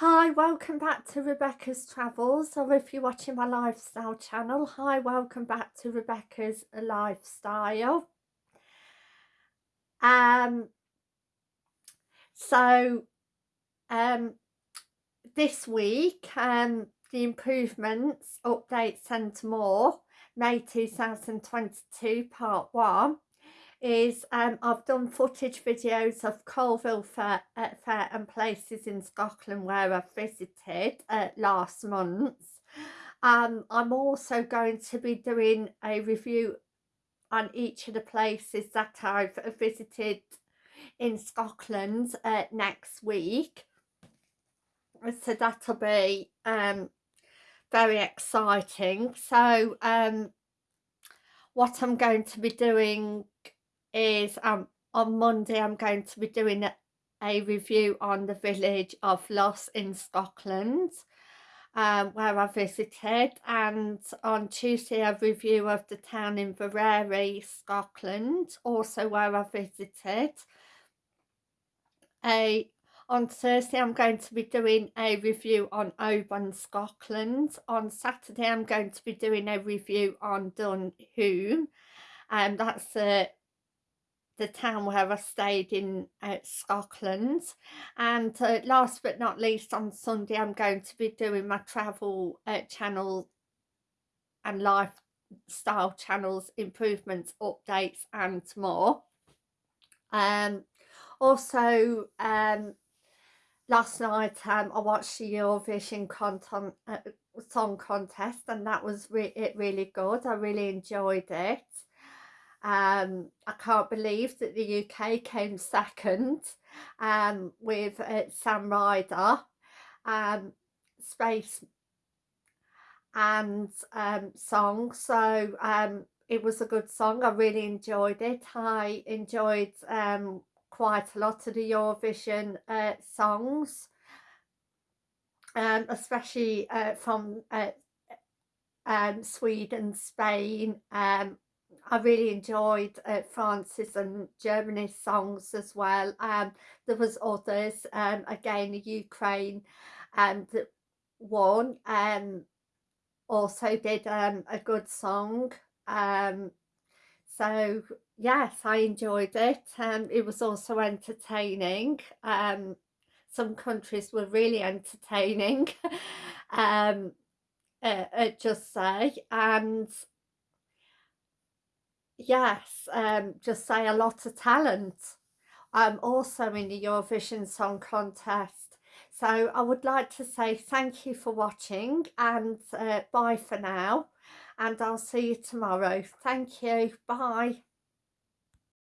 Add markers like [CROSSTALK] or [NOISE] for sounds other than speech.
Hi, welcome back to Rebecca's Travels, or if you're watching my lifestyle channel, hi, welcome back to Rebecca's Lifestyle. Um, so, um, this week, um, the improvements, updates and more, May 2022, part one is um, I've done footage videos of Colville Fair, uh, Fair and places in Scotland where I've visited uh, last month. Um, I'm also going to be doing a review on each of the places that I've visited in Scotland uh, next week. So that'll be um, very exciting. So um, what I'm going to be doing is um, on Monday I'm going to be doing a, a review on the village of Luss in Scotland um, where I visited and on Tuesday a review of the town in Inveraray, Scotland, also where I visited. A, on Thursday I'm going to be doing a review on Oban, Scotland. On Saturday I'm going to be doing a review on Dunhume and um, that's a the town where I stayed in uh, Scotland. And uh, last but not least on Sunday I'm going to be doing my travel uh, channel and lifestyle channels improvements updates and more. Um also um last night um I watched the Eurovision content uh, song contest and that was re it really good. I really enjoyed it um, I can't believe that the UK came second um, with uh, Sam Ryder, um, Space and um, song. So um, it was a good song. I really enjoyed it. I enjoyed um, quite a lot of the Eurovision uh, songs, um, especially uh, from uh, um, Sweden, Spain, um, I really enjoyed uh, France's and Germany's songs as well. Um, there was others, um, again Ukraine and um, one um, also did um, a good song. Um, so yes, I enjoyed it. Um, it was also entertaining. Um, some countries were really entertaining, [LAUGHS] um, uh, just say, and yes, um, just say a lot of talent. I'm also in the Eurovision Song Contest. So I would like to say thank you for watching and uh, bye for now. And I'll see you tomorrow. Thank you. Bye.